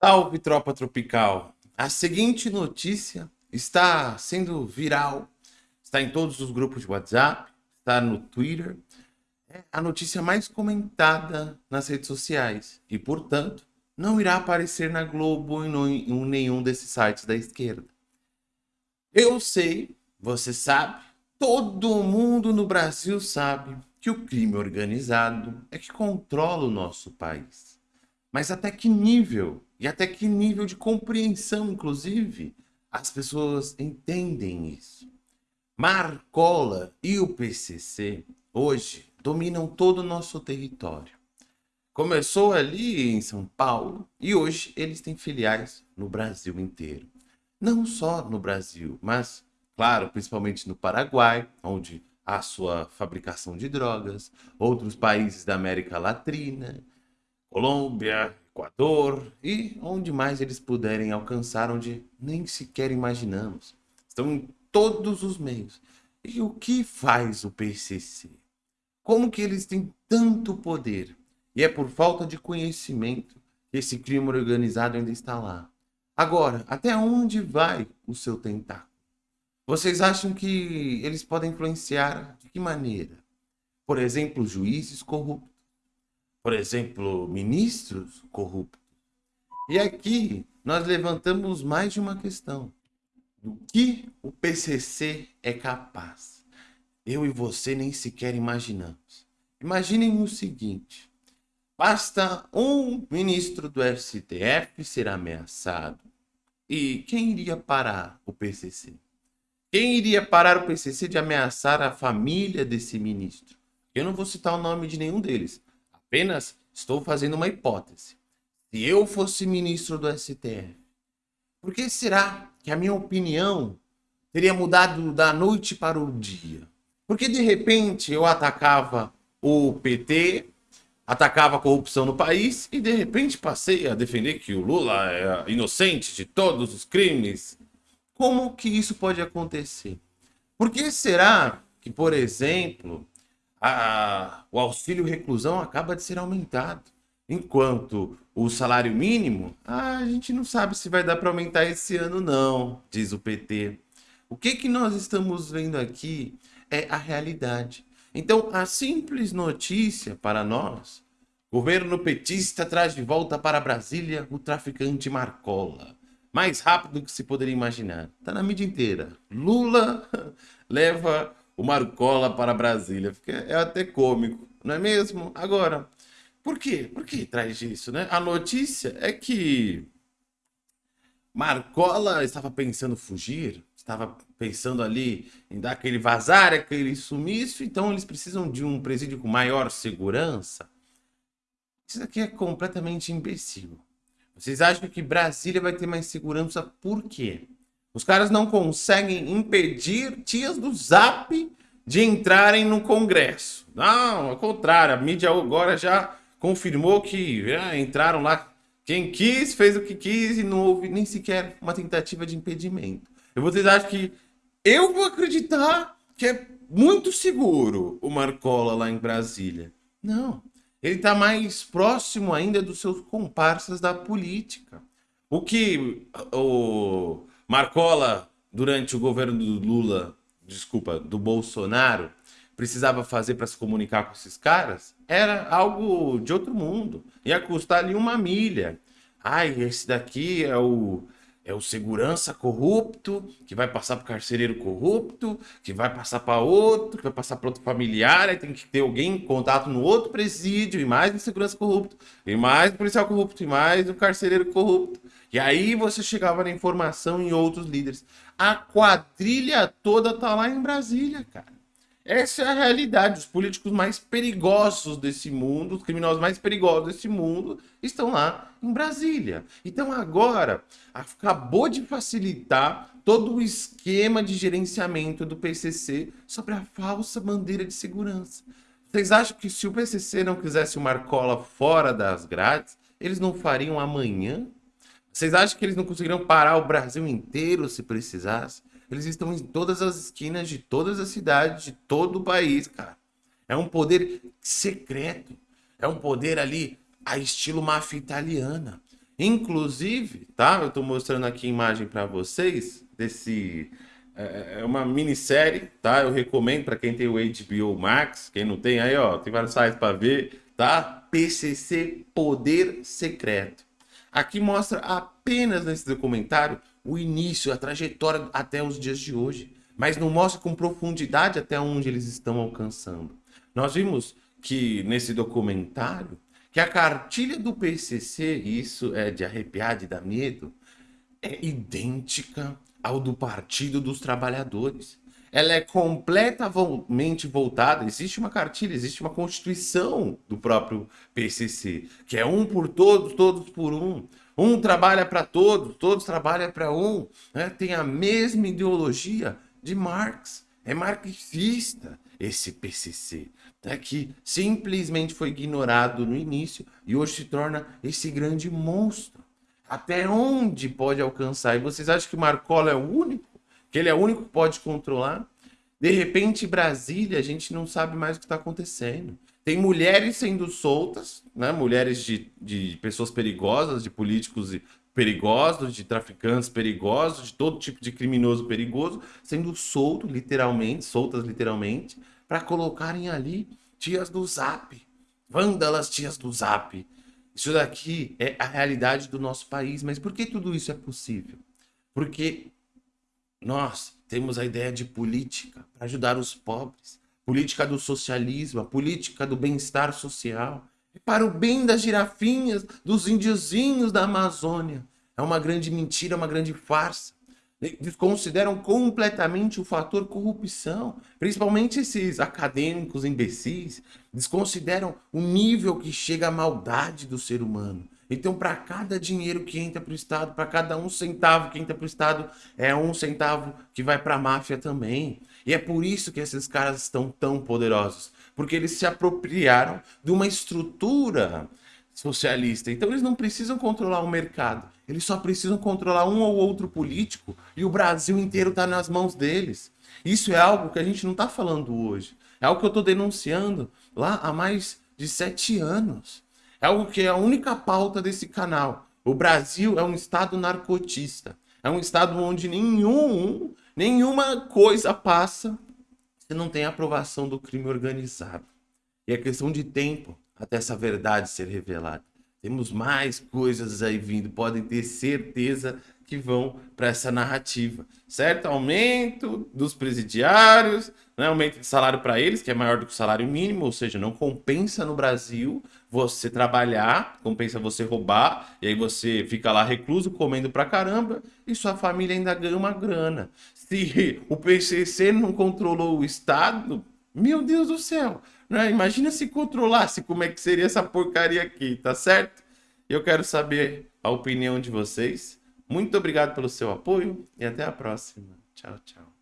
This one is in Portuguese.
Salve, tropa tropical! A seguinte notícia está sendo viral, está em todos os grupos de WhatsApp, está no Twitter, é a notícia mais comentada nas redes sociais e, portanto, não irá aparecer na Globo e em nenhum desses sites da esquerda. Eu sei, você sabe, todo mundo no Brasil sabe que o crime organizado é que controla o nosso país. Mas até que nível, e até que nível de compreensão, inclusive, as pessoas entendem isso. Marcola e o PCC, hoje, dominam todo o nosso território. Começou ali em São Paulo e hoje eles têm filiais no Brasil inteiro. Não só no Brasil, mas, claro, principalmente no Paraguai, onde há sua fabricação de drogas, outros países da América Latina, Colômbia, Equador e onde mais eles puderem alcançar, onde nem sequer imaginamos. Estão em todos os meios. E o que faz o PCC? Como que eles têm tanto poder? E é por falta de conhecimento que esse crime organizado ainda está lá. Agora, até onde vai o seu tentáculo? Vocês acham que eles podem influenciar de que maneira? Por exemplo, juízes corruptos por exemplo, ministros corruptos. E aqui nós levantamos mais de uma questão. Do que o PCC é capaz? Eu e você nem sequer imaginamos. Imaginem o seguinte. Basta um ministro do STF ser ameaçado. E quem iria parar o PCC? Quem iria parar o PCC de ameaçar a família desse ministro? Eu não vou citar o nome de nenhum deles, Apenas estou fazendo uma hipótese. Se eu fosse ministro do STF, por que será que a minha opinião teria mudado da noite para o dia? Porque de repente eu atacava o PT, atacava a corrupção no país e de repente passei a defender que o Lula é inocente de todos os crimes. Como que isso pode acontecer? Por que será que, por exemplo, a, o auxílio reclusão acaba de ser aumentado. Enquanto o salário mínimo, a gente não sabe se vai dar para aumentar esse ano não, diz o PT. O que, que nós estamos vendo aqui é a realidade. Então, a simples notícia para nós, governo petista traz de volta para Brasília o traficante Marcola. Mais rápido do que se poderia imaginar. Está na mídia inteira. Lula leva o Marcola para Brasília. É até cômico, não é mesmo? Agora, por quê? Por que traz isso, né? A notícia é que Marcola estava pensando fugir, estava pensando ali em dar aquele vazar, aquele sumiço, então eles precisam de um presídio com maior segurança. Isso aqui é completamente imbecil. Vocês acham que Brasília vai ter mais segurança por quê? Os caras não conseguem impedir tias do Zap de entrarem no Congresso. Não, ao contrário, a mídia agora já confirmou que ah, entraram lá quem quis, fez o que quis e não houve nem sequer uma tentativa de impedimento. E vocês acham que eu vou acreditar que é muito seguro o Marcola lá em Brasília? Não, ele está mais próximo ainda dos seus comparsas da política. O que o Marcola, durante o governo do Lula, desculpa, do Bolsonaro, precisava fazer para se comunicar com esses caras, era algo de outro mundo. Ia custar ali uma milha. Ai, esse daqui é o é o segurança corrupto, que vai passar para o carcereiro corrupto, que vai passar para outro, que vai passar para outro familiar, aí tem que ter alguém em contato no outro presídio, e mais um segurança corrupto, e mais um policial corrupto, e mais um carcereiro corrupto. E aí você chegava na informação em outros líderes. A quadrilha toda tá lá em Brasília, cara. Essa é a realidade. Os políticos mais perigosos desse mundo, os criminosos mais perigosos desse mundo, estão lá em Brasília. Então agora, acabou de facilitar todo o esquema de gerenciamento do PCC sobre a falsa bandeira de segurança. Vocês acham que se o PCC não quisesse o Marcola fora das grades, eles não fariam amanhã? Vocês acham que eles não conseguiriam parar o Brasil inteiro se precisasse? Eles estão em todas as esquinas de todas as cidades, de todo o país, cara. É um poder secreto. É um poder ali a estilo máfia italiana. Inclusive, tá? Eu estou mostrando aqui a imagem para vocês desse é, é uma minissérie, tá? Eu recomendo para quem tem o HBO Max, quem não tem aí, ó, tem vários sites para ver, tá? PCC Poder Secreto. Aqui mostra apenas nesse documentário o início, a trajetória até os dias de hoje, mas não mostra com profundidade até onde eles estão alcançando. Nós vimos que nesse documentário que a cartilha do PCC, isso é de arrepiar, de dar medo, é idêntica ao do Partido dos Trabalhadores. Ela é completamente voltada. Existe uma cartilha, existe uma constituição do próprio PCC, que é um por todos, todos por um. Um trabalha para todos, todos trabalham para um. Né? Tem a mesma ideologia de Marx. É marxista esse PCC, né? que simplesmente foi ignorado no início e hoje se torna esse grande monstro até onde pode alcançar. E vocês acham que Marcola é o único? Que ele é o único que pode controlar? De repente, Brasília, a gente não sabe mais o que está acontecendo. Tem mulheres sendo soltas, né? mulheres de, de pessoas perigosas, de políticos perigosos, de traficantes perigosos, de todo tipo de criminoso perigoso, sendo soltos, literalmente, soltas literalmente, para colocarem ali tias do Zap. Vândalas tias do Zap isso daqui é a realidade do nosso país. Mas por que tudo isso é possível? Porque nós temos a ideia de política para ajudar os pobres, política do socialismo, a política do bem-estar social, para o bem das girafinhas, dos índiozinhos da Amazônia. É uma grande mentira, uma grande farsa desconsideram completamente o fator corrupção, principalmente esses acadêmicos imbecis, desconsideram o nível que chega a maldade do ser humano. Então, para cada dinheiro que entra para o Estado, para cada um centavo que entra para o Estado, é um centavo que vai para a máfia também. E é por isso que esses caras estão tão poderosos, porque eles se apropriaram de uma estrutura socialista. Então eles não precisam controlar o mercado, eles só precisam controlar um ou outro político e o Brasil inteiro está nas mãos deles. Isso é algo que a gente não está falando hoje. É algo que eu estou denunciando lá há mais de sete anos. É algo que é a única pauta desse canal. O Brasil é um estado narcotista. É um estado onde nenhum, nenhuma coisa passa se não tem aprovação do crime organizado. E é questão de tempo até essa verdade ser revelada. Temos mais coisas aí vindo, podem ter certeza que vão para essa narrativa, certo? Aumento dos presidiários, né? aumento de salário para eles, que é maior do que o salário mínimo, ou seja, não compensa no Brasil você trabalhar, compensa você roubar, e aí você fica lá recluso, comendo pra caramba, e sua família ainda ganha uma grana. Se o PCC não controlou o Estado, meu Deus do céu, né? Imagina se controlasse como é que seria essa porcaria aqui, tá certo? Eu quero saber a opinião de vocês. Muito obrigado pelo seu apoio e até a próxima. Tchau, tchau.